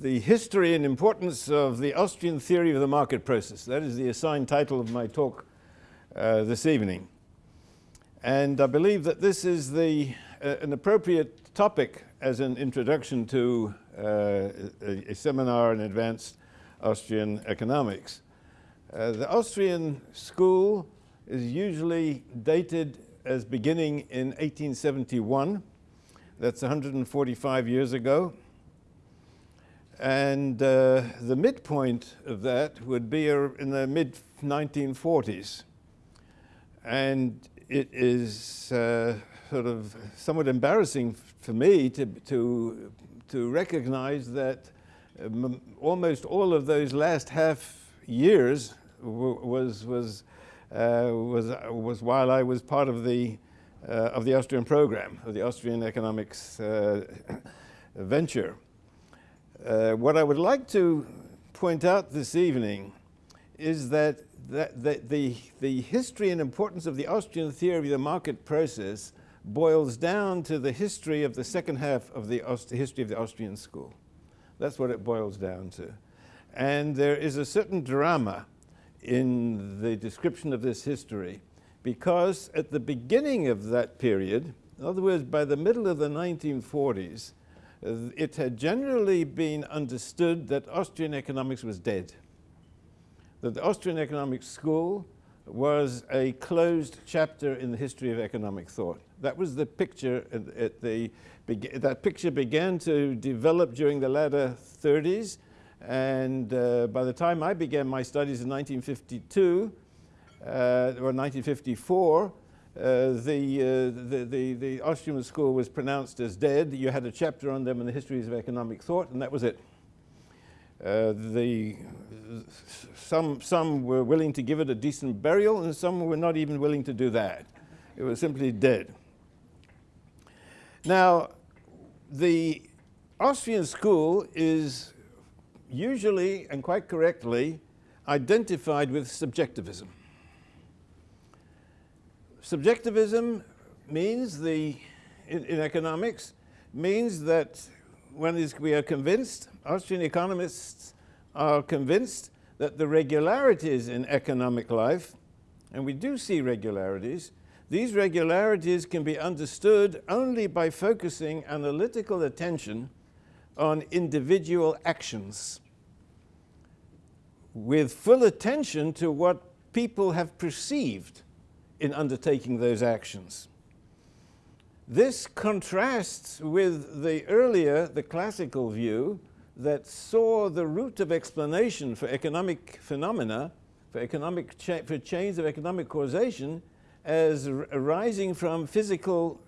the history and importance of the Austrian theory of the market process. That is the assigned title of my talk uh, this evening. And I believe that this is the, uh, an appropriate topic as an introduction to uh, a, a, seminar in advanced Austrian economics. Uh, the Austrian school is usually dated as beginning in 1871. That's 145 years ago. And uh, the midpoint of that would be in the mid-1940s. And it is uh, sort of somewhat embarrassing for me to, to, to recognize that um, almost all of those last half years was, was, uh, was, was while I was part of the, uh, of the Austrian program, of the Austrian economics uh, venture. Uh, what I would like to point out this evening is that, that, that the, the history and importance of the Austrian theory of the market process boils down to the history of the second half of the Aust history of the Austrian school. That's what it boils down to. And there is a certain drama in the description of this history because at the beginning of that period, in other words, by the middle of the 1940s, it had generally been understood that Austrian economics was dead, that the Austrian economic school was a closed chapter in the history of economic thought. That was the picture, at, the, that picture began to develop during the latter 30s, and uh, by the time I began my studies in 1952, uh, or 1954, uh, the, uh, the, the, the, Austrian school was pronounced as dead. You had a chapter on them in the histories of economic thought, and that was it. Uh, the, some, some were willing to give it a decent burial, and some were not even willing to do that. It was simply dead. Now, the Austrian school is usually and quite correctly identified with subjectivism. Subjectivism means the, in, in economics, means that when we are convinced, Austrian economists are convinced that the regularities in economic life, and we do see regularities, these regularities can be understood only by focusing analytical attention on individual actions with full attention to what people have perceived in undertaking those actions. This contrasts with the earlier, the classical view that saw the root of explanation for economic phenomena, for, economic cha for chains of economic causation, as arising from physical,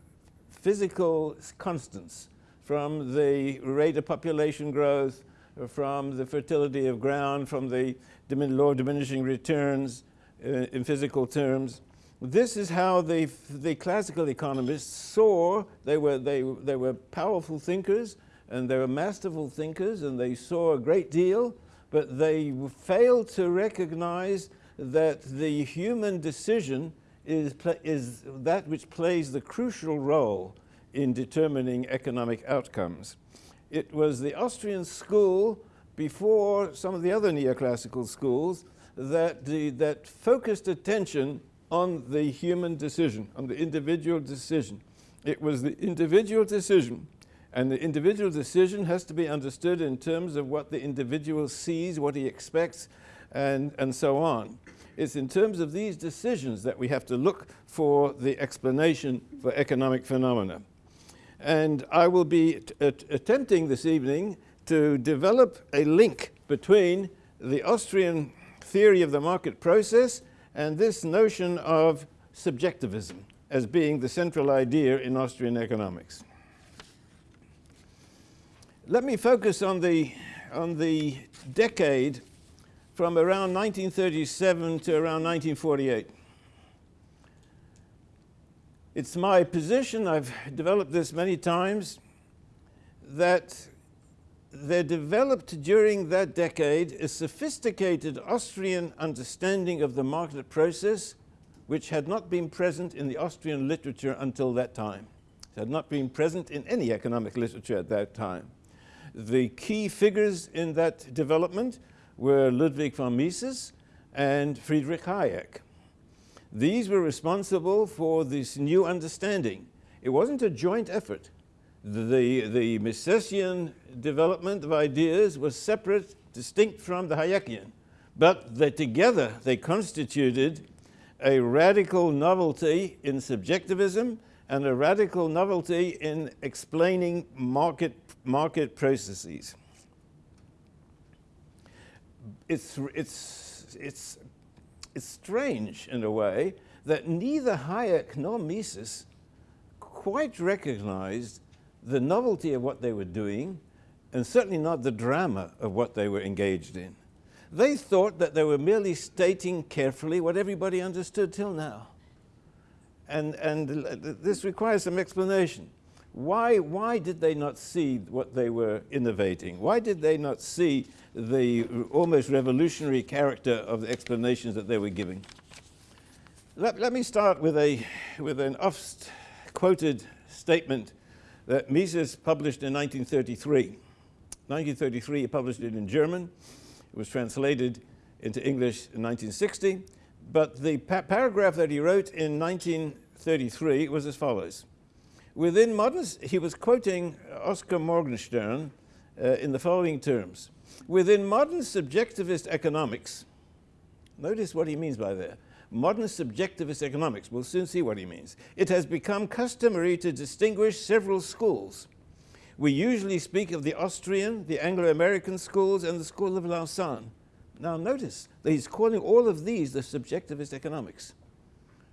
physical constants, from the rate of population growth, from the fertility of ground, from the law of diminishing returns uh, in physical terms. This is how the, the classical economists saw, they were, they, they were powerful thinkers and they were masterful thinkers and they saw a great deal, but they failed to recognize that the human decision is, is that which plays the crucial role in determining economic outcomes. It was the Austrian school before some of the other neoclassical schools that, the, that focused attention on the human decision, on the individual decision. It was the individual decision, and the individual decision has to be understood in terms of what the individual sees, what he expects, and, and so on. It's in terms of these decisions that we have to look for the explanation for economic phenomena. And I will be uh, attempting this evening to develop a link between the Austrian theory of the market process and this notion of subjectivism as being the central idea in Austrian economics. Let me focus on the, on the decade from around 1937 to around 1948. It's my position, I've developed this many times, that there developed during that decade a sophisticated Austrian understanding of the market process which had not been present in the Austrian literature until that time. It had not been present in any economic literature at that time. The key figures in that development were Ludwig von Mises and Friedrich Hayek. These were responsible for this new understanding. It wasn't a joint effort. The, the Misesian development of ideas was separate, distinct from the Hayekian, but that together they constituted a radical novelty in subjectivism and a radical novelty in explaining market, market processes. It's, it's, it's it's strange in a way that neither Hayek nor Mises quite recognized the novelty of what they were doing and certainly not the drama of what they were engaged in. They thought that they were merely stating carefully what everybody understood till now. And, and this requires some explanation. Why, why did they not see what they were innovating? Why did they not see the almost revolutionary character of the explanations that they were giving? Let, let me start with, a, with an oft-quoted statement that Mises published in 1933. 1933, he published it in German. It was translated into English in 1960. But the pa paragraph that he wrote in 1933 was as follows. Within modern, he was quoting Oskar Morgenstern uh, in the following terms. Within modern subjectivist economics, notice what he means by that. Modern subjectivist economics, we'll soon see what he means. It has become customary to distinguish several schools. We usually speak of the Austrian, the Anglo-American schools, and the School of Lausanne. Now notice that he's calling all of these the subjectivist economics.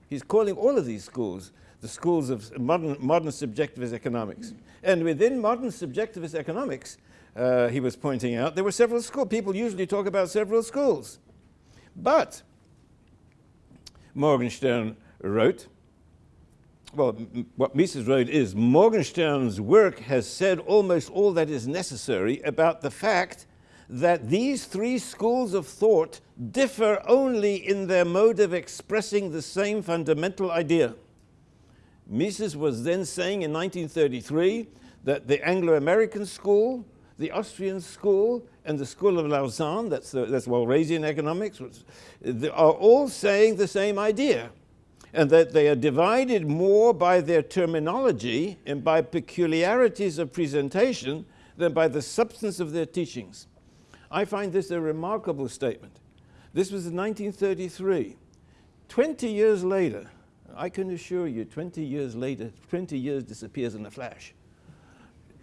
He's calling all of these schools the schools of modern, modern subjectivist economics. And within modern subjectivist economics, uh, he was pointing out, there were several schools. People usually talk about several schools. But Morgenstern wrote, well, what Mises wrote is, Morgenstern's work has said almost all that is necessary about the fact that these three schools of thought differ only in their mode of expressing the same fundamental idea. Mises was then saying in 1933 that the Anglo-American school, the Austrian school, and the School of Lausanne, that's, the, that's Walrasian economics, are all saying the same idea. And that they are divided more by their terminology and by peculiarities of presentation than by the substance of their teachings. I find this a remarkable statement. This was in 1933. 20 years later, I can assure you 20 years later, 20 years disappears in a flash.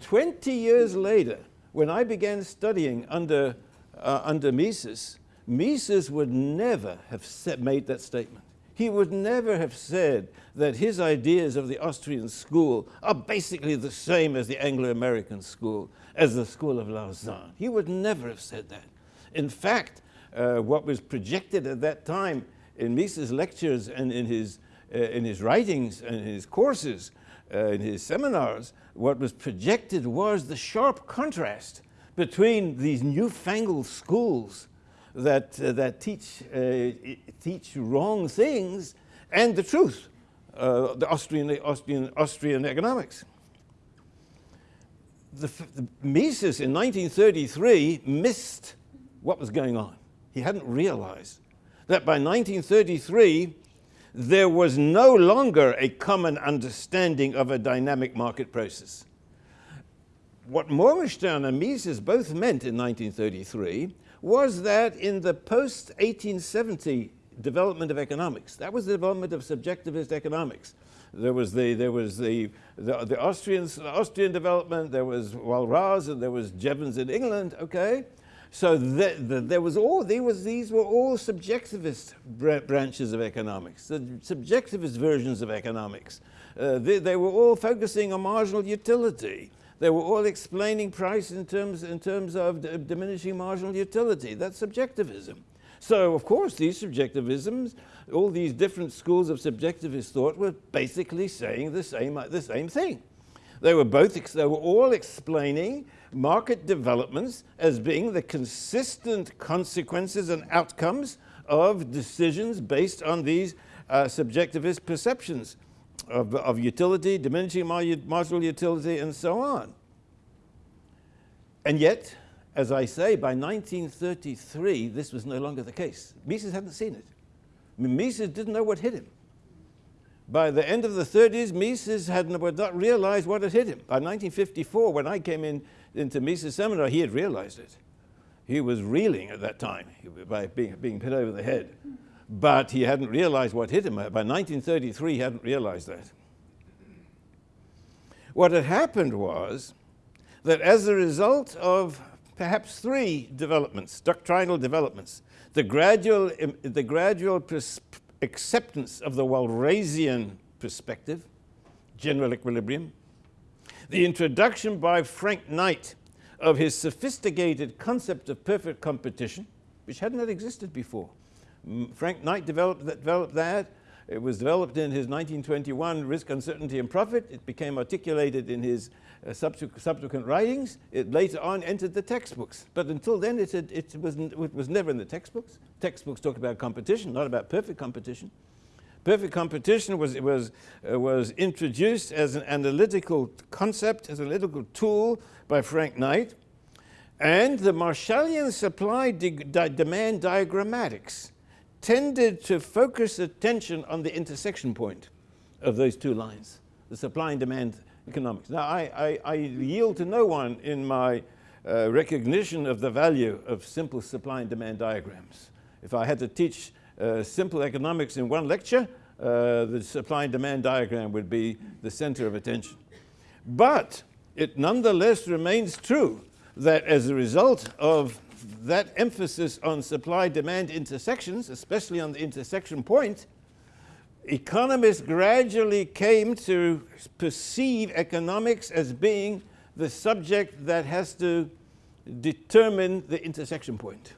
20 years later, when I began studying under, uh, under Mises, Mises would never have set, made that statement. He would never have said that his ideas of the Austrian school are basically the same as the Anglo-American school, as the School of Lausanne. He would never have said that. In fact, uh, what was projected at that time in Mises' lectures and in his uh, in his writings and his courses, uh, in his seminars, what was projected was the sharp contrast between these newfangled schools that, uh, that teach, uh, teach wrong things and the truth, uh, the Austrian, Austrian, Austrian economics. The, the Mises in 1933 missed what was going on. He hadn't realized that by 1933, there was no longer a common understanding of a dynamic market process. What Morgenstern and Mises both meant in 1933 was that in the post-1870 development of economics, that was the development of subjectivist economics. There was the, there was the, the, the Austrians, Austrian development, there was Walras and there was Jevons in England, okay? So the, the, there was all, there was, these were all subjectivist branches of economics, the subjectivist versions of economics. Uh, they, they, were all focusing on marginal utility. They were all explaining price in terms, in terms of diminishing marginal utility. That's subjectivism. So, of course, these subjectivisms, all these different schools of subjectivist thought were basically saying the same, the same thing. They were both, they were all explaining market developments as being the consistent consequences and outcomes of decisions based on these uh, subjectivist perceptions of, of utility, diminishing marginal utility, and so on. And yet, as I say, by 1933, this was no longer the case. Mises hadn't seen it. I mean, Mises didn't know what hit him. By the end of the 30s, Mises had not realized what had hit him. By 1954, when I came in into Mises' seminar, he had realized it. He was reeling at that time by being, being hit over the head. But he hadn't realized what hit him. By 1933, he hadn't realized that. What had happened was that as a result of perhaps three developments, doctrinal developments, the gradual, the gradual acceptance of the Walrasian perspective, general equilibrium, the introduction by Frank Knight of his sophisticated concept of perfect competition, which had not existed before. Frank Knight developed that, developed that. It was developed in his 1921 Risk, Uncertainty and Profit. It became articulated in his uh, subsequent, writings. It later on entered the textbooks. But until then, it, had, it, was, it was never in the textbooks. Textbooks talk about competition, not about perfect competition. Perfect competition was, was, uh, was introduced as an analytical concept, as an analytical tool by Frank Knight. And the Marshallian supply demand diagrammatics tended to focus attention on the intersection point of those two lines, the supply and demand economics. Now, I, I, I yield to no one in my uh, recognition of the value of simple supply and demand diagrams. If I had to teach uh, simple economics in one lecture, uh, the supply and demand diagram would be the center of attention. But it nonetheless remains true that as a result of that emphasis on supply-demand intersections, especially on the intersection point, economists gradually came to perceive economics as being the subject that has to determine the intersection point.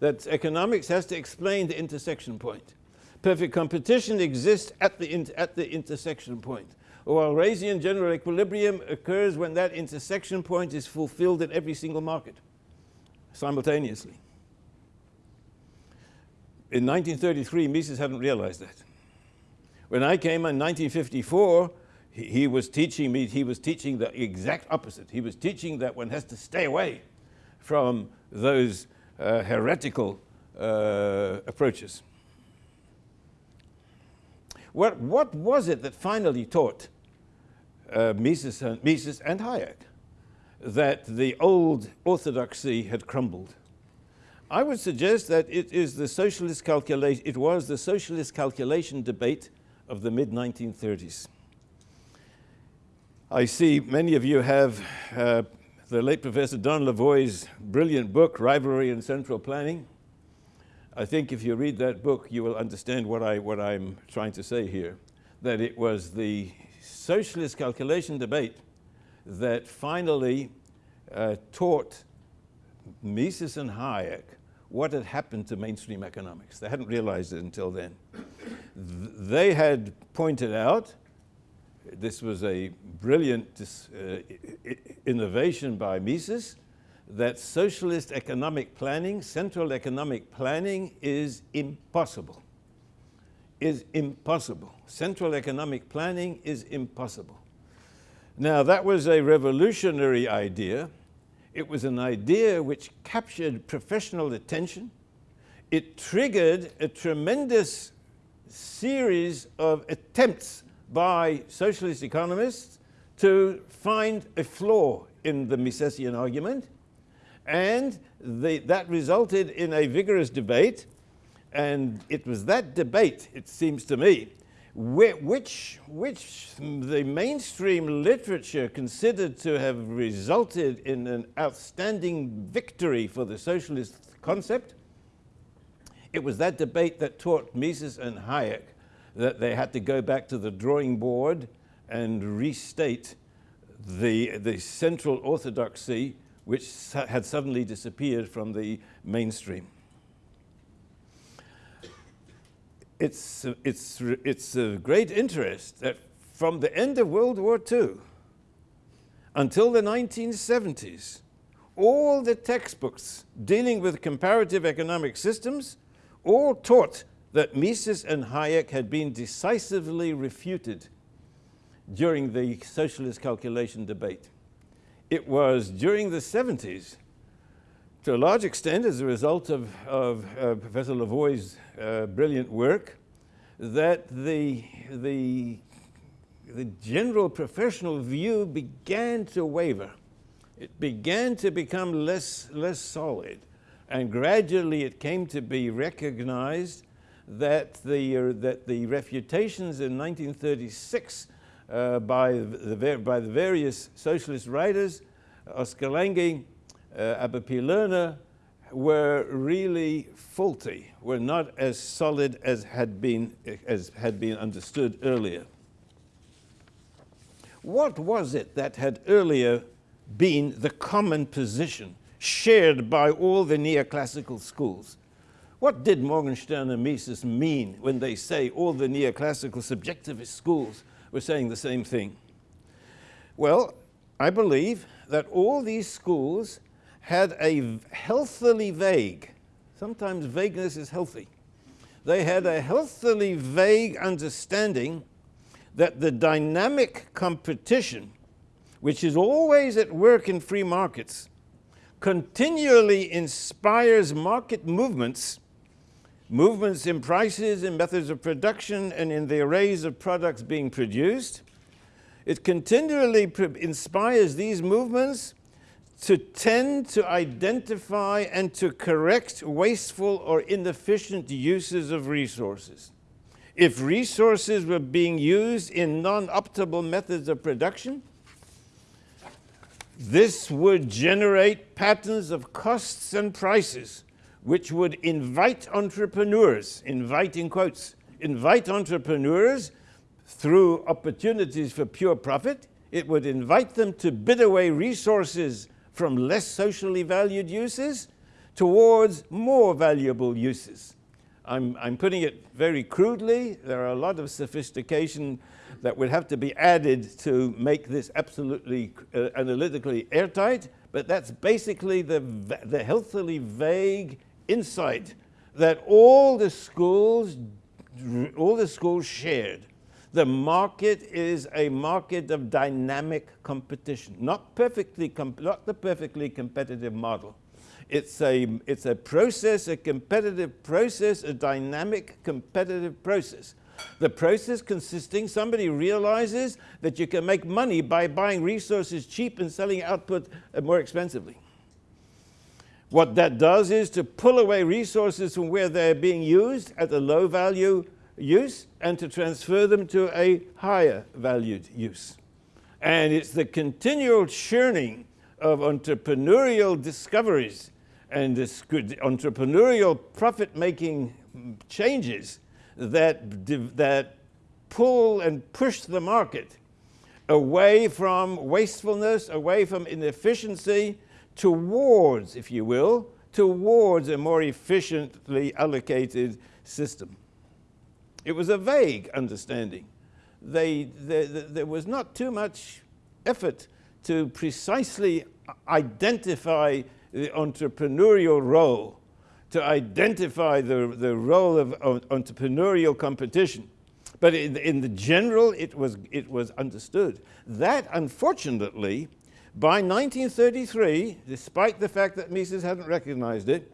That economics has to explain the intersection point. Perfect competition exists at the, at the intersection point. While Walrasian general equilibrium occurs when that intersection point is fulfilled in every single market simultaneously. In 1933, Mises hadn't realized that. When I came in 1954, he, he was teaching me, he was teaching the exact opposite. He was teaching that one has to stay away from those uh, heretical uh, approaches. What, what was it that finally taught uh, Mises, and, Mises and Hayek that the old orthodoxy had crumbled. I would suggest that it is the socialist calculation, it was the socialist calculation debate of the mid-1930s. I see many of you have uh, the late Professor Don Lavoie's brilliant book, Rivalry and Central Planning. I think if you read that book, you will understand what, I, what I'm trying to say here, that it was the socialist calculation debate that finally uh, taught Mises and Hayek what had happened to mainstream economics. They hadn't realized it until then. Th they had pointed out, this was a brilliant uh, innovation by Mises, that socialist economic planning, central economic planning is impossible. Is impossible. Central economic planning is impossible. Now that was a revolutionary idea. It was an idea which captured professional attention. It triggered a tremendous series of attempts by socialist economists to find a flaw in the Misesian argument. And they, that resulted in a vigorous debate. And it was that debate, it seems to me, which, which the mainstream literature considered to have resulted in an outstanding victory for the socialist concept. It was that debate that taught Mises and Hayek that they had to go back to the drawing board and restate the, the central orthodoxy which had suddenly disappeared from the mainstream. It's, it's, it's a great interest that from the end of World War II until the 1970s, all the textbooks dealing with comparative economic systems all taught that Mises and Hayek had been decisively refuted during the socialist calculation debate. it was during the 70s, to a large extent as a result of, of uh, Professor Lavoie's uh, brilliant work, that the, the, the general professional view began to waver. It began to become less, less solid. And gradually it came to be recognized that the, uh, that the refutations in 1936 uh, by, the, by the various socialist writers, Oskar Lange, uh, Abba P. Lerner, were really faulty, were not as solid as had been, as had been understood earlier. What was it that had earlier been the common position shared by all the neoclassical schools? What did Morgenstern and Mises mean when they say all the neoclassical subjectivist schools were saying the same thing? Well, I believe that all these schools had a healthily vague, sometimes vagueness is healthy, they had a healthily vague understanding that the dynamic competition, which is always at work in free markets, continually inspires market movements, movements in prices, in methods of production, and in the arrays of products being produced. It continually inspires these movements to tend to identify and to correct wasteful or inefficient uses of resources. If resources were being used in non-optimal methods of production, this would generate patterns of costs and prices which would invite entrepreneurs, invite in quotes, invite entrepreneurs through opportunities for pure profit. It would invite them to bid away resources from less socially valued uses towards more valuable uses. I'm, I'm putting it very crudely. There are a lot of sophistication that would have to be added to make this absolutely uh, analytically airtight, but that's basically the, the healthily vague insight that all the schools, all the schools shared. The market is a market of dynamic competition, not, perfectly not the perfectly competitive model. It's a, it's a process, a competitive process, a dynamic competitive process. The process consisting, somebody realizes that you can make money by buying resources cheap and selling output uh, more expensively. What that does is to pull away resources from where they're being used at a low value use and to transfer them to a higher valued use. And it's the continual churning of entrepreneurial discoveries and entrepreneurial profit-making changes that, that pull and push the market away from wastefulness, away from inefficiency, towards, if you will, towards a more efficiently allocated system. It was a vague understanding. They, they, they, there was not too much effort to precisely identify the entrepreneurial role, to identify the, the role of, entrepreneurial competition. But in, in, the general, it was, it was understood. That, unfortunately, by 1933, despite the fact that Mises hadn't recognized it,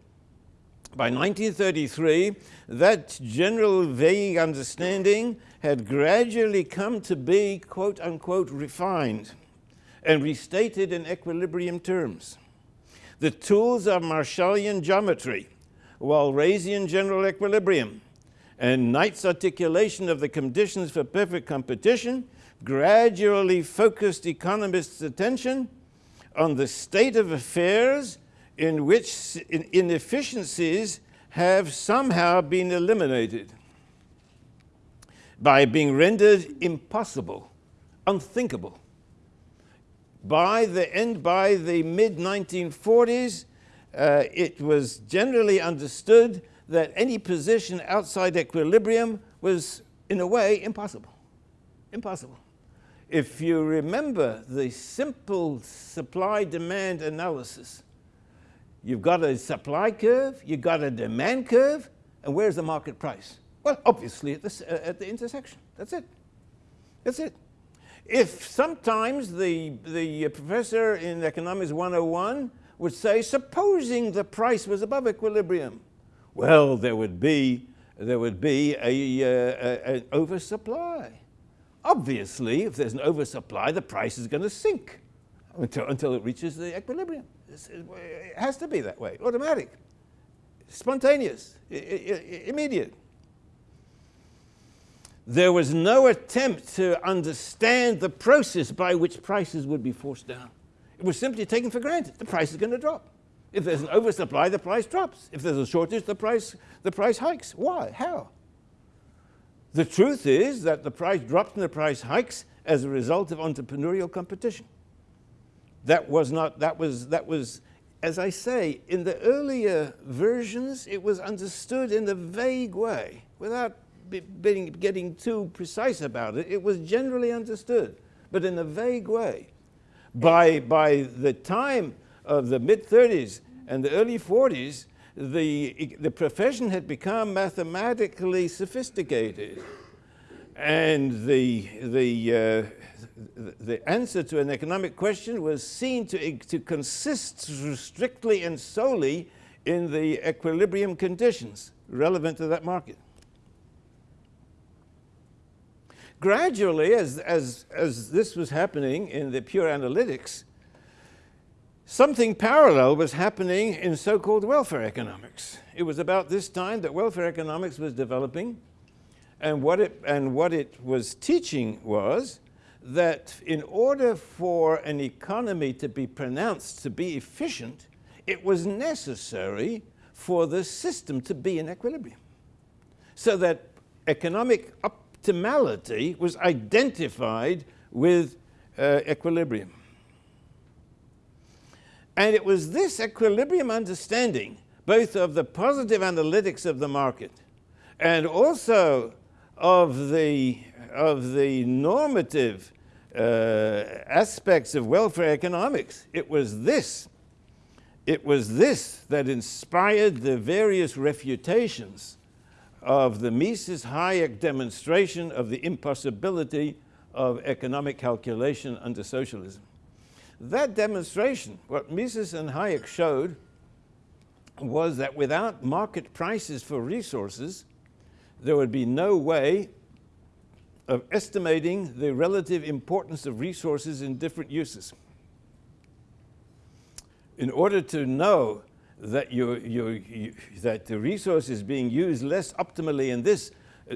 by 1933, that general vague understanding had gradually come to be, quote unquote, refined and restated in equilibrium terms. The tools of Marshallian geometry, Walrasian general equilibrium, and Knight's articulation of the conditions for perfect competition gradually focused economists' attention on the state of affairs in which inefficiencies have somehow been eliminated by being rendered impossible, unthinkable. By the end, by the mid-1940s, uh, it was generally understood that any position outside equilibrium was, in a way, impossible. Impossible. If you remember the simple supply-demand analysis You've got a supply curve, you've got a demand curve, and where's the market price? Well, obviously at the, uh, at the intersection. That's it. That's it. if sometimes the, the professor in Economics 101 would say, supposing the price was above equilibrium, well, there would be, there would be a, uh, an oversupply. Obviously, if there's an oversupply, the price is going to sink until, until it reaches the equilibrium. It has to be that way, automatic, spontaneous, immediate. There was no attempt to understand the process by which prices would be forced down. It was simply taken for granted. The price is going to drop. If there's an oversupply, the price drops. If there's a shortage, the price, the price hikes. Why? How? The truth is that the price drops and the price hikes as a result of entrepreneurial competition. That was not, that was, that was, as I say, in the earlier versions, it was understood in a vague way without being, getting too precise about it. It was generally understood, but in a vague way. By, by the time of the mid-30s and the early 40s, the, the profession had become mathematically sophisticated. And the, the, uh, the answer to an economic question was seen to, to consist strictly and solely in the equilibrium conditions relevant to that market. Gradually, as, as, as this was happening in the pure analytics, something parallel was happening in so-called welfare economics. It was about this time that welfare economics was developing, and what it, and what it was teaching was that in order for an economy to be pronounced to be efficient, it was necessary for the system to be in equilibrium. So that economic optimality was identified with uh, equilibrium. And it was this equilibrium understanding, both of the positive analytics of the market and also of the, of the normative Uh, aspects of welfare economics. It was this, it was this that inspired the various refutations of the Mises Hayek demonstration of the impossibility of economic calculation under socialism. That demonstration, what Mises and Hayek showed was that without market prices for resources, there would be no way of estimating the relative importance of resources in different uses. In order to know that, you, you, you, that the resource is being used less optimally in this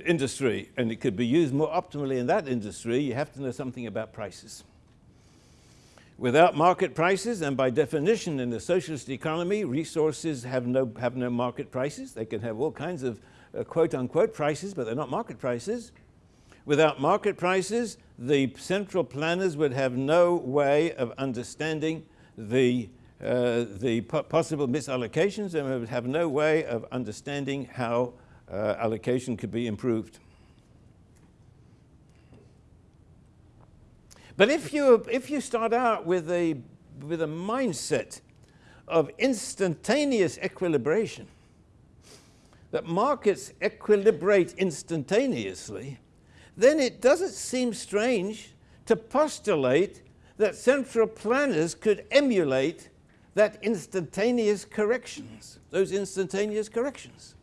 industry and it could be used more optimally in that industry, you have to know something about prices. Without market prices, and by definition in the socialist economy, resources have no, have no market prices. They can have all kinds of uh, quote unquote prices, but they're not market prices. Without market prices, the central planners would have no way of understanding the uh, the possible misallocations and would have no way of understanding how uh, allocation could be improved. But if you, if you start out with a, with a mindset of instantaneous equilibration, that markets equilibrate instantaneously, then it doesn't seem strange to postulate that central planners could emulate that instantaneous corrections, those instantaneous corrections.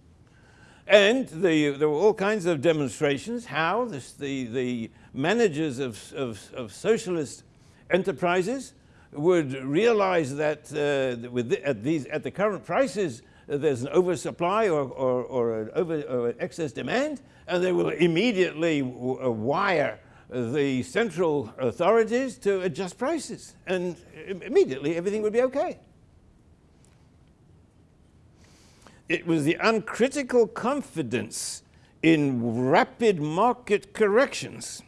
And the, there were all kinds of demonstrations how this, the, the managers of, of, of socialist enterprises would realize that uh, with the, at, these, at the current prices, there's an oversupply or, or, or, an over, or excess demand, and they will immediately uh, wire the central authorities to adjust prices, and immediately everything would be okay. It was the uncritical confidence in rapid market corrections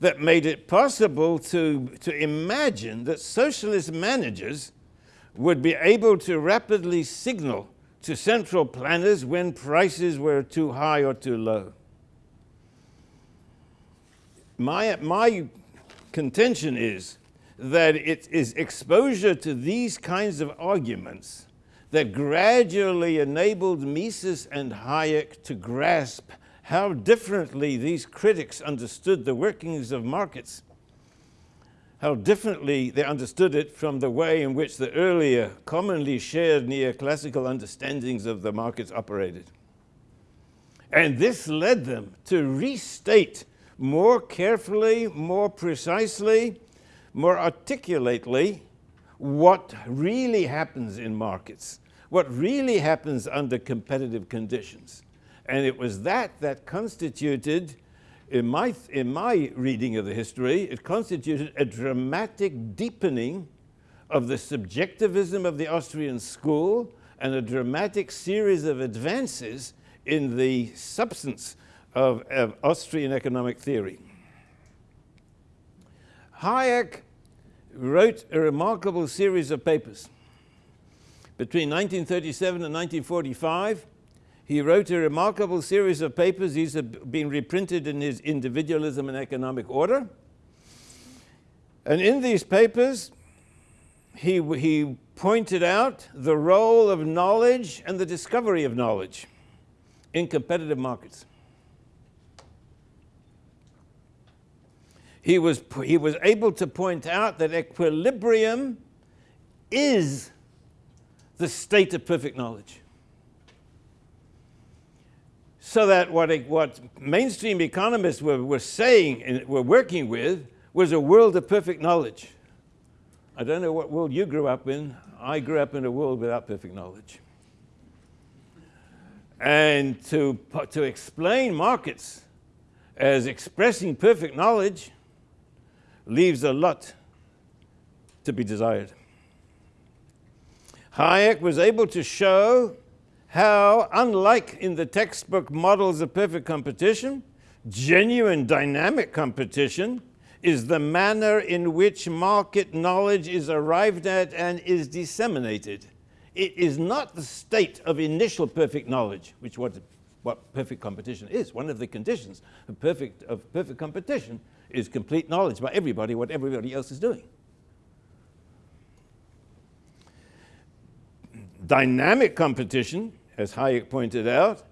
that made it possible to, to imagine that socialist managers would be able to rapidly signal to central planners when prices were too high or too low. My, my contention is that it is exposure to these kinds of arguments that gradually enabled Mises and Hayek to grasp how differently these critics understood the workings of markets how differently they understood it from the way in which the earlier commonly shared neoclassical understandings of the markets operated. And this led them to restate more carefully, more precisely, more articulately what really happens in markets, what really happens under competitive conditions. And it was that that constituted, in my, in my reading of the history, it constituted a dramatic deepening of the subjectivism of the Austrian school and a dramatic series of advances in the substance of, of Austrian economic theory. Hayek wrote a remarkable series of papers. Between 1937 and 1945, he wrote a remarkable series of papers. These have been reprinted in his Individualism and Economic Order. And in these papers, he, he pointed out the role of knowledge and the discovery of knowledge in competitive markets. He was, he was able to point out that equilibrium is the state of perfect knowledge. So that what, what mainstream economists were, were saying and were working with was a world of perfect knowledge. I don't know what world you grew up in. I grew up in a world without perfect knowledge. And to, to explain markets as expressing perfect knowledge leaves a lot to be desired. Hayek was able to show how, unlike in the textbook models of perfect competition, genuine dynamic competition is the manner in which market knowledge is arrived at and is disseminated. It is not the state of initial perfect knowledge, which what, what perfect competition is. One of the conditions of perfect, of perfect competition is complete knowledge by everybody what everybody else is doing. Dynamic competition, as Hayek pointed out,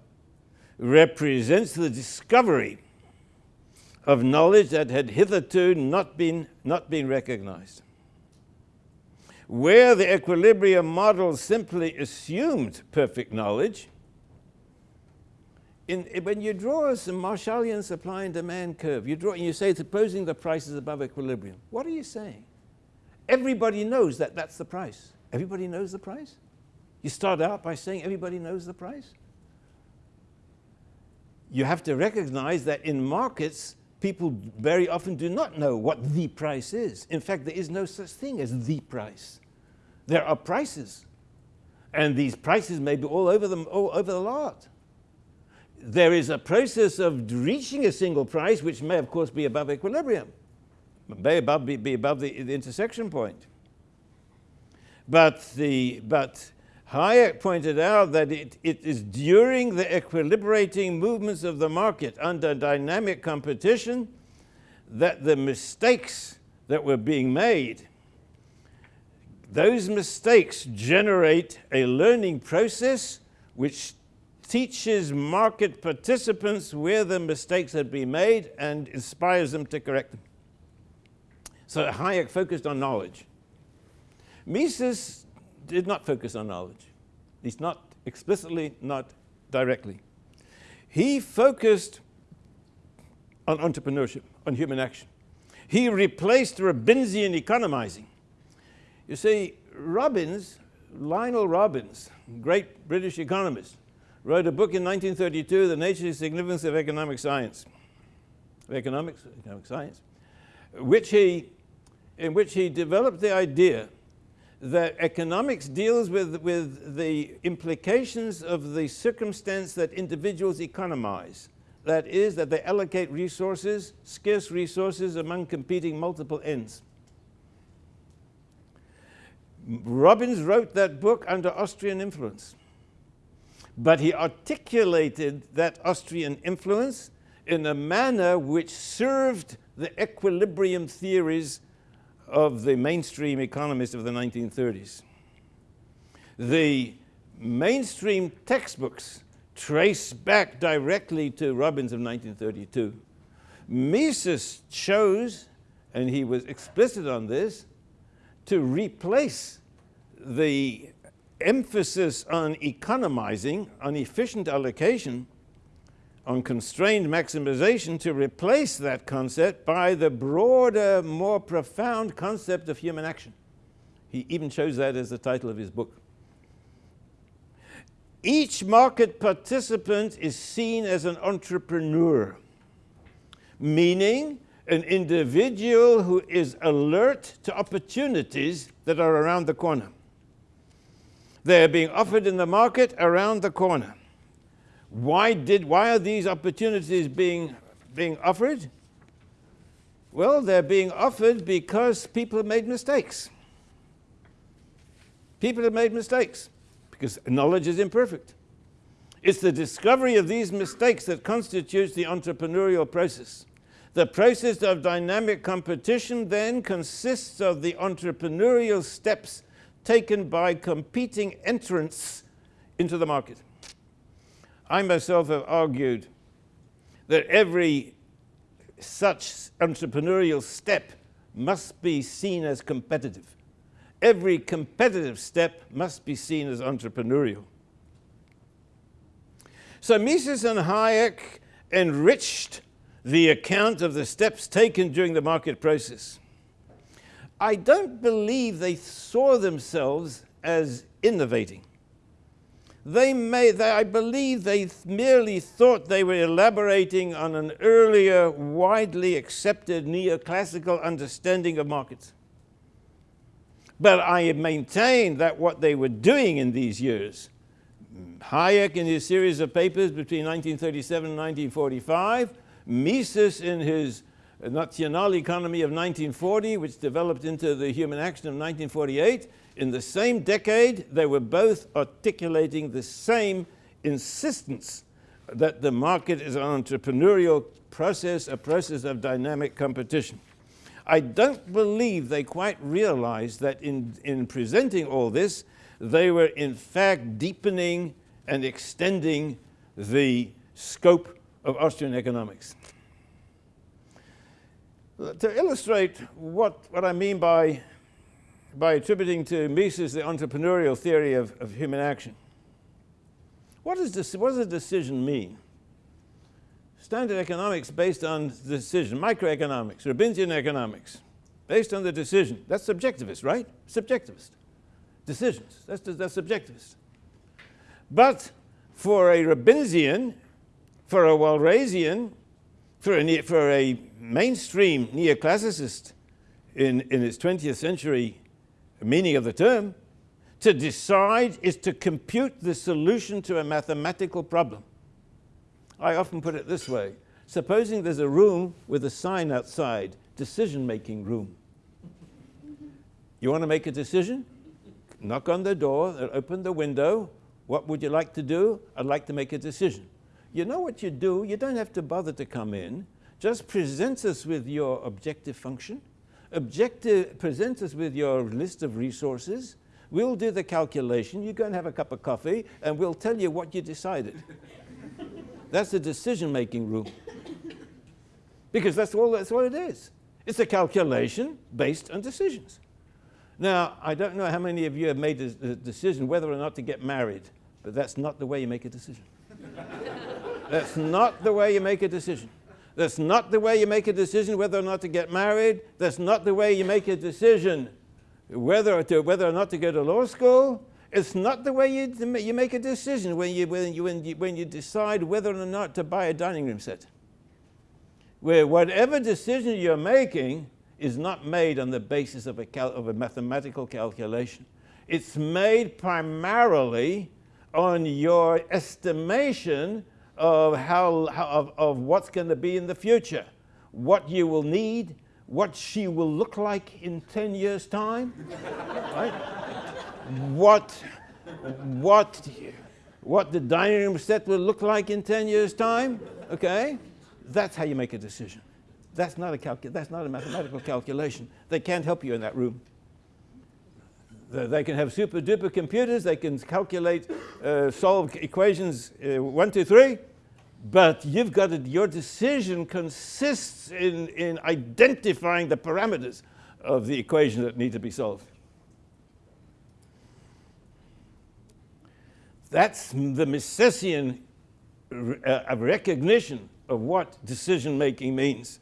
represents the discovery of knowledge that had hitherto not been, not been recognized where the equilibrium model simply assumed perfect knowledge, in, when you draw some Marshallian supply and demand curve, you draw and you say, supposing the price is above equilibrium, what are you saying? Everybody knows that that's the price. Everybody knows the price? You start out by saying everybody knows the price? You have to recognize that in markets, people very often do not know what the price is. In fact, there is no such thing as the price there are prices. And these prices may be all over, them, all over the lot. There is a process of reaching a single price, which may, of course, be above equilibrium, may above, be, be above the, the intersection point. But, the, but Hayek pointed out that it, it is during the equilibrating movements of the market under dynamic competition that the mistakes that were being made those mistakes generate a learning process which teaches market participants where the mistakes had been made and inspires them to correct them. So Hayek focused on knowledge. Mises did not focus on knowledge. At least not explicitly, not directly. He focused on entrepreneurship, on human action. He replaced Robbinsian economizing you see, Robbins, Lionel Robbins, great British economist, wrote a book in 1932, The Nature and Significance of Economic Science, of economics, economic science, which he, in which he developed the idea that economics deals with, with the implications of the circumstance that individuals economize. That is, that they allocate resources, scarce resources, among competing multiple ends. Robbins wrote that book under Austrian influence. But he articulated that Austrian influence in a manner which served the equilibrium theories of the mainstream economists of the 1930s. The mainstream textbooks trace back directly to Robbins of 1932. Mises chose and he was explicit on this, to replace the emphasis on economizing, on efficient allocation, on constrained maximization to replace that concept by the broader, more profound concept of human action. He even chose that as the title of his book. Each market participant is seen as an entrepreneur, meaning an individual who is alert to opportunities that are around the corner. They are being offered in the market around the corner. Why, did, why are these opportunities being, being offered? Well, they're being offered because people have made mistakes. People have made mistakes because knowledge is imperfect. It's the discovery of these mistakes that constitutes the entrepreneurial process. The process of dynamic competition then consists of the entrepreneurial steps taken by competing entrants into the market. I myself have argued that every such entrepreneurial step must be seen as competitive. Every competitive step must be seen as entrepreneurial. So Mises and Hayek enriched the account of the steps taken during the market process. I don't believe they saw themselves as innovating. They may, they, I believe they merely thought they were elaborating on an earlier, widely accepted neoclassical understanding of markets. But I maintain that what they were doing in these years, Hayek in his series of papers between 1937 and 1945, Mises in his National Economy of 1940, which developed into the Human Action of 1948, in the same decade, they were both articulating the same insistence that the market is an entrepreneurial process, a process of dynamic competition. I don't believe they quite realized that in, in presenting all this, they were in fact deepening and extending the scope of Austrian economics. To illustrate what, what I mean by by attributing to Mises the entrepreneurial theory of, of human action. What, is this, what does a decision mean? Standard economics based on decision, microeconomics, Robbinsian economics, based on the decision. That's subjectivist, right? Subjectivist. Decisions, that's, that's subjectivist. But for a Robbinsian, for a Walrasian, for a, for a mainstream neoclassicist in, in its 20th century meaning of the term, to decide is to compute the solution to a mathematical problem. I often put it this way. Supposing there's a room with a sign outside, decision-making room. You want to make a decision? Knock on the door, uh, open the window. What would you like to do? I'd like to make a decision. You know what you do? You don't have to bother to come in. Just present us with your objective function objective, present us with your list of resources. We'll do the calculation. You go and have a cup of coffee, and we'll tell you what you decided. that's the decision-making room. because that's all, that's what it is. It's a calculation based on decisions. Now, I don't know how many of you have made a, decision whether or not to get married, but that's not the way you make a decision. that's not the way you make a decision. That's not the way you make a decision whether or not to get married. That's not the way you make a decision whether, to, whether or not to go to law school. It's not the way you, you make a decision when you, when, you, when, you, when you decide whether or not to buy a dining room set. Where whatever decision you're making is not made on the basis of a, of a mathematical calculation. It's made primarily on your estimation of, how, of, of what's going to be in the future, what you will need, what she will look like in 10 years' time, right? What, what, what the dining room set will look like in 10 years' time, okay? That's how you make a decision. That's not a, that's not a mathematical calculation. They can't help you in that room. They can have super duper computers, they can calculate, uh, solve equations uh, one, two, three, But you've got to, your decision consists in, in identifying the parameters of the equation that need to be solved. That's the Misesian uh, recognition of what decision making means.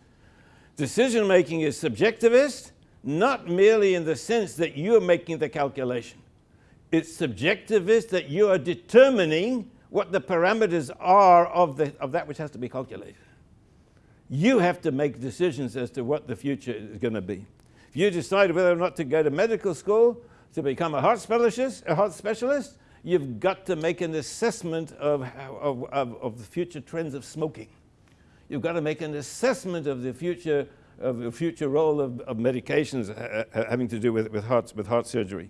Decision making is subjectivist, not merely in the sense that you're making the calculation. It's subjectivist that you are determining what the parameters are of, the, of that which has to be calculated. You have to make decisions as to what the future is going to be. If you decide whether or not to go to medical school, to become a heart specialist, a heart specialist you've got to make an assessment of, of, of, of the future trends of smoking. You've got to make an assessment of the future, of the future role of, of medications uh, uh, having to do with, with, heart, with heart surgery.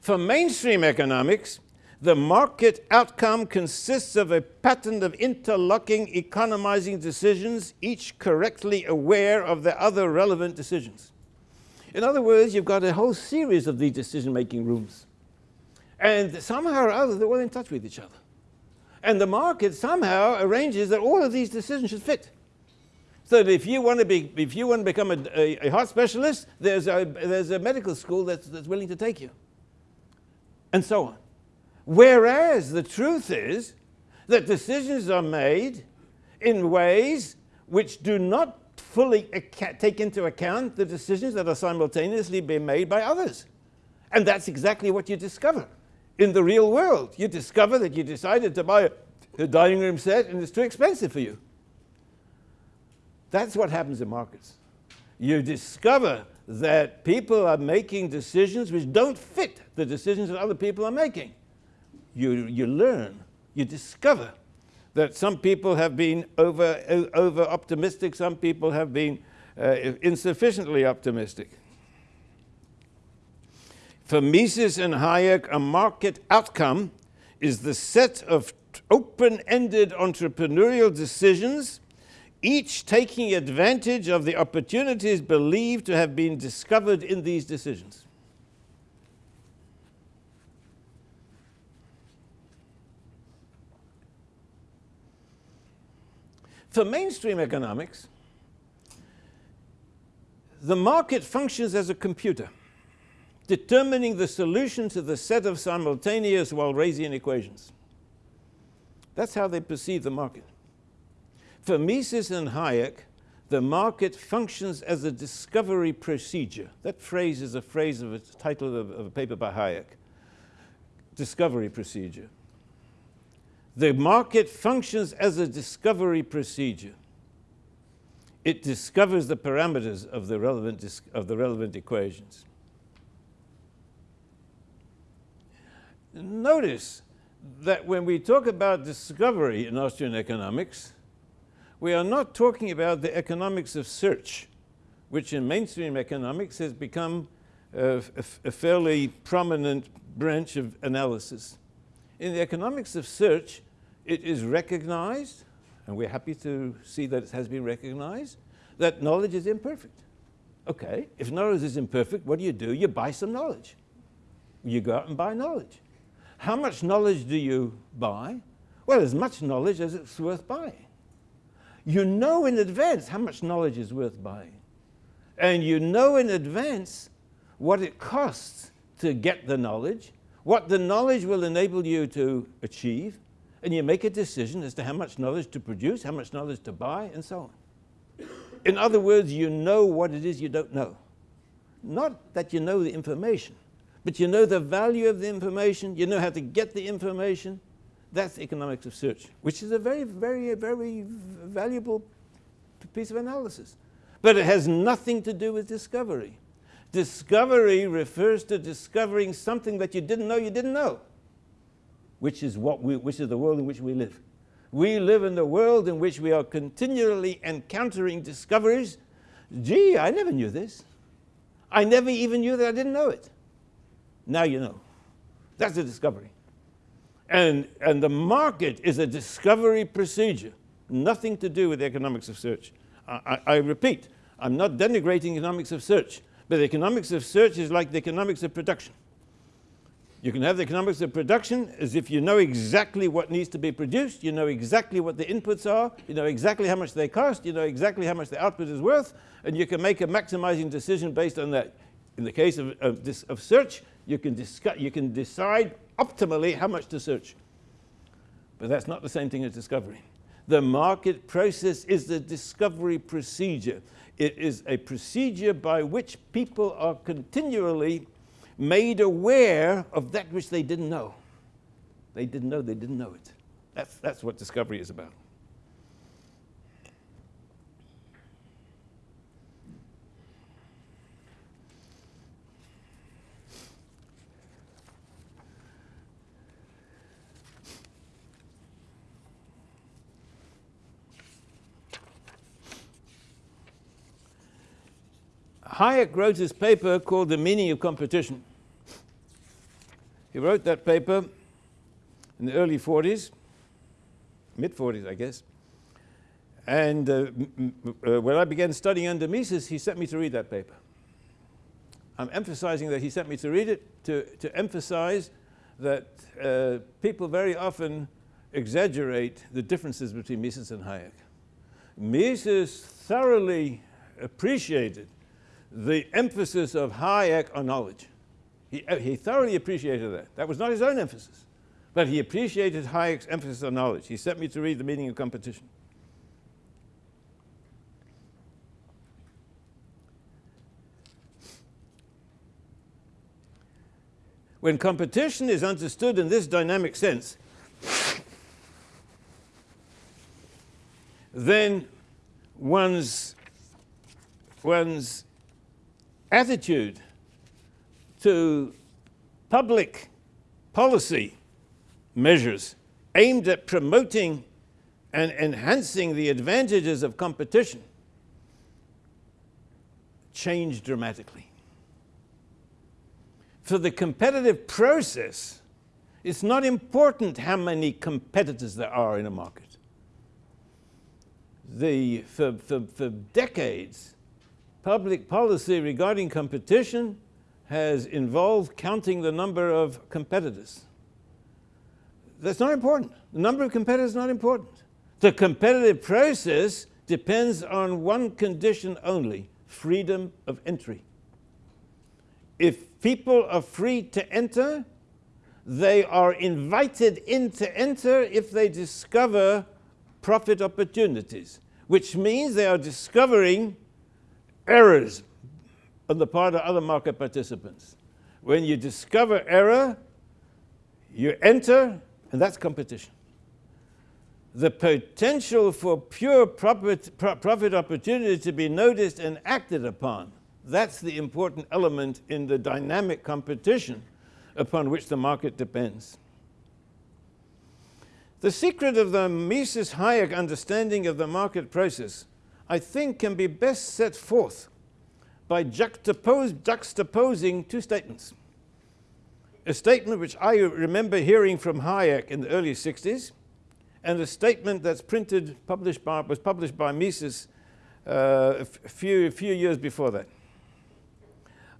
For mainstream economics, the market outcome consists of a pattern of interlocking economizing decisions, each correctly aware of the other relevant decisions. In other words, you've got a whole series of these decision-making rooms. And somehow or other, they're all in touch with each other. And the market somehow arranges that all of these decisions should fit. So that if you want to, be, if you want to become a, a, a heart specialist, there's a, there's a medical school that's, that's willing to take you and so on. Whereas the truth is that decisions are made in ways which do not fully take into account the decisions that are simultaneously being made by others. And that's exactly what you discover in the real world. You discover that you decided to buy a dining room set and it's too expensive for you. That's what happens in markets. You discover that people are making decisions which don't fit the decisions that other people are making. You, you learn, you discover that some people have been over, over optimistic, some people have been uh, insufficiently optimistic. For Mises and Hayek, a market outcome is the set of open-ended entrepreneurial decisions each taking advantage of the opportunities believed to have been discovered in these decisions. For mainstream economics, the market functions as a computer, determining the solution to the set of simultaneous Walrasian equations. That's how they perceive the market. For Mises and Hayek, the market functions as a discovery procedure. That phrase is a phrase of a title of, of a paper by Hayek. Discovery procedure. The market functions as a discovery procedure. It discovers the parameters of the relevant, of the relevant equations. Notice that when we talk about discovery in Austrian economics, we are not talking about the economics of search, which in mainstream economics has become a, a, a fairly prominent branch of analysis. In the economics of search, it is recognized, and we're happy to see that it has been recognized, that knowledge is imperfect. Okay, if knowledge is imperfect, what do you do? You buy some knowledge. You go out and buy knowledge. How much knowledge do you buy? Well, as much knowledge as it's worth buying. You know in advance how much knowledge is worth buying. And you know in advance what it costs to get the knowledge, what the knowledge will enable you to achieve, and you make a decision as to how much knowledge to produce, how much knowledge to buy, and so on. In other words, you know what it is you don't know. Not that you know the information, but you know the value of the information, you know how to get the information, that's economics of search, which is a very, very, very valuable piece of analysis. But it has nothing to do with discovery. Discovery refers to discovering something that you didn't know you didn't know, which is, what we, which is the world in which we live. We live in the world in which we are continually encountering discoveries. Gee, I never knew this. I never even knew that I didn't know it. Now you know. That's a discovery. And, and the market is a discovery procedure, nothing to do with the economics of search. I, I, I repeat, I'm not denigrating economics of search, but the economics of search is like the economics of production. You can have the economics of production as if you know exactly what needs to be produced, you know exactly what the inputs are, you know exactly how much they cost, you know exactly how much the output is worth, and you can make a maximizing decision based on that. In the case of, of, this, of search, you can, discuss, you can decide optimally how much to search. But that's not the same thing as discovery. The market process is the discovery procedure. It is a procedure by which people are continually made aware of that which they didn't know. They didn't know they didn't know it. That's, that's what discovery is about. Hayek wrote his paper called The Meaning of Competition. He wrote that paper in the early 40s, mid 40s, I guess. And uh, uh, when I began studying under Mises, he sent me to read that paper. I'm emphasizing that he sent me to read it to, to emphasize that uh, people very often exaggerate the differences between Mises and Hayek. Mises thoroughly appreciated the emphasis of Hayek on knowledge. He, uh, he thoroughly appreciated that. That was not his own emphasis, but he appreciated Hayek's emphasis on knowledge. He sent me to read The Meaning of Competition. When competition is understood in this dynamic sense, then one's, one's attitude to public policy measures aimed at promoting and enhancing the advantages of competition changed dramatically. For the competitive process, it's not important how many competitors there are in a market. The, for, for, for decades, public policy regarding competition has involved counting the number of competitors. That's not important. The number of competitors is not important. The competitive process depends on one condition only, freedom of entry. If people are free to enter, they are invited in to enter if they discover profit opportunities, which means they are discovering errors, on the part of other market participants. When you discover error, you enter, and that's competition. The potential for pure profit, profit opportunity to be noticed and acted upon, that's the important element in the dynamic competition upon which the market depends. The secret of the Mises-Hayek understanding of the market process, I think, can be best set forth by juxtapose, juxtaposing two statements. A statement which I remember hearing from Hayek in the early 60s, and a statement that's printed, published by, was published by Mises uh, a few, few years before that.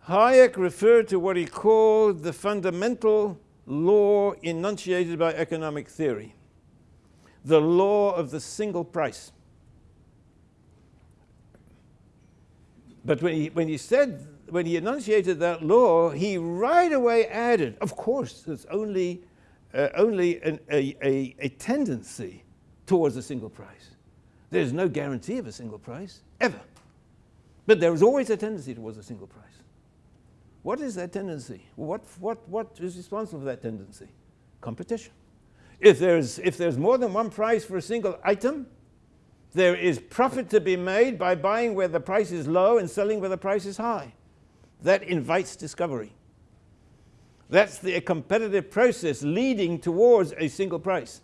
Hayek referred to what he called the fundamental law enunciated by economic theory, the law of the single price. But when he, when he said, when he enunciated that law, he right away added, of course, there's only, uh, only an, a, a, a tendency towards a single price. There's no guarantee of a single price, ever. But there is always a tendency towards a single price. What is that tendency? What, what, what is responsible for that tendency? Competition. If there's, if there's more than one price for a single item, there is profit to be made by buying where the price is low and selling where the price is high. That invites discovery. That's the competitive process leading towards a single price.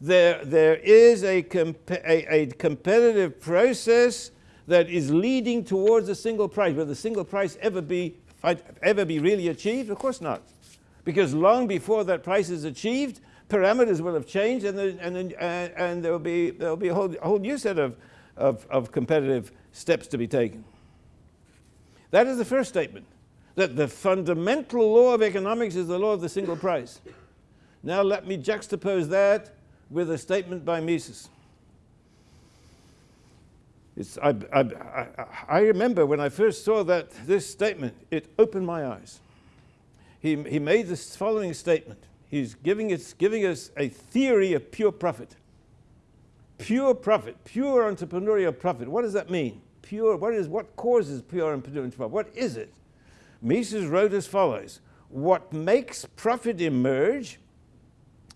There, there is a, comp a, a competitive process that is leading towards a single price. Will the single price ever be, ever be really achieved? Of course not. Because long before that price is achieved, parameters will have changed and, there, and, uh, and there will be, there will be a, whole, a whole new set of, of, of competitive steps to be taken. That is the first statement. that the fundamental law of economics is the law of the single price. Now let me juxtapose that with a statement by Mises. I, I, I, I, remember when I first saw that this statement, it opened my eyes. He, he made this following statement. He's giving us, giving us a theory of pure profit. Pure profit, pure entrepreneurial profit. What does that mean? Pure, what, is, what causes pure entrepreneurial profit? What is it? Mises wrote as follows. What makes profit emerge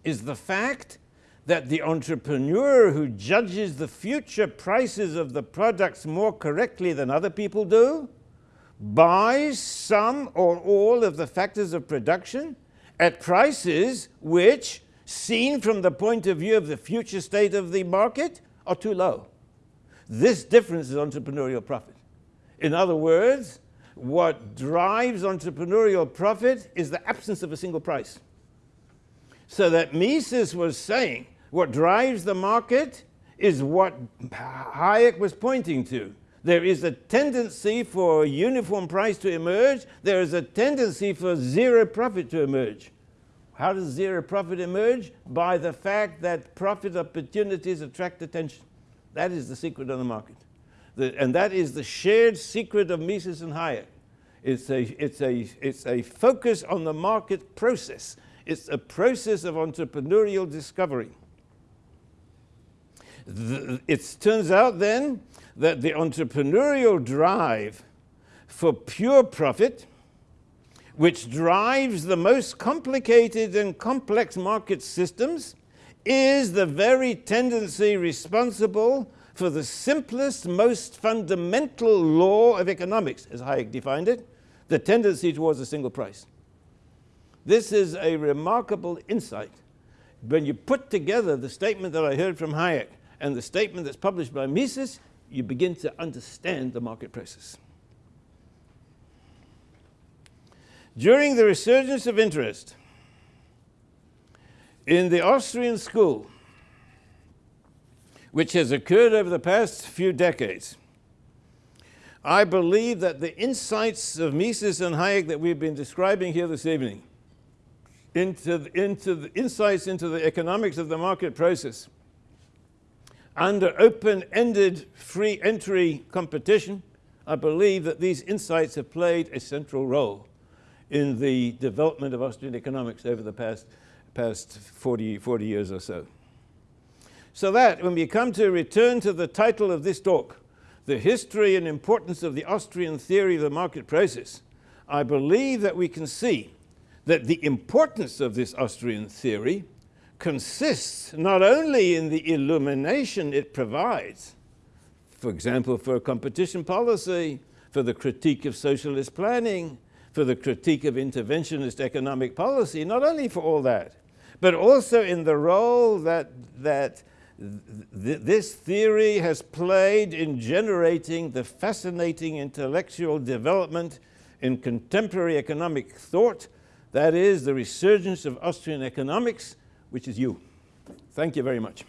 is the fact that the entrepreneur who judges the future prices of the products more correctly than other people do buys some or all of the factors of production at prices which, seen from the point of view of the future state of the market, are too low. This difference is entrepreneurial profit. In other words, what drives entrepreneurial profit is the absence of a single price. So that Mises was saying what drives the market is what Hayek was pointing to. There is a tendency for a uniform price to emerge. There is a tendency for zero profit to emerge. How does zero profit emerge? By the fact that profit opportunities attract attention. That is the secret of the market. The, and that is the shared secret of Mises and Hayek. It's a, it's, a, it's a focus on the market process. It's a process of entrepreneurial discovery it turns out then that the entrepreneurial drive for pure profit, which drives the most complicated and complex market systems, is the very tendency responsible for the simplest, most fundamental law of economics, as Hayek defined it, the tendency towards a single price. This is a remarkable insight. When you put together the statement that I heard from Hayek and the statement that's published by Mises, you begin to understand the market process. During the resurgence of interest in the Austrian school, which has occurred over the past few decades, I believe that the insights of Mises and Hayek that we've been describing here this evening, into the, into the insights into the economics of the market process, under open-ended free entry competition, I believe that these insights have played a central role in the development of Austrian economics over the past, past 40, 40 years or so. So that when we come to return to the title of this talk, the history and importance of the Austrian theory of the market process, I believe that we can see that the importance of this Austrian theory consists not only in the illumination it provides, for example, for competition policy, for the critique of socialist planning, for the critique of interventionist economic policy, not only for all that, but also in the role that, that th this theory has played in generating the fascinating intellectual development in contemporary economic thought, that is the resurgence of Austrian economics which is you. Thank you very much.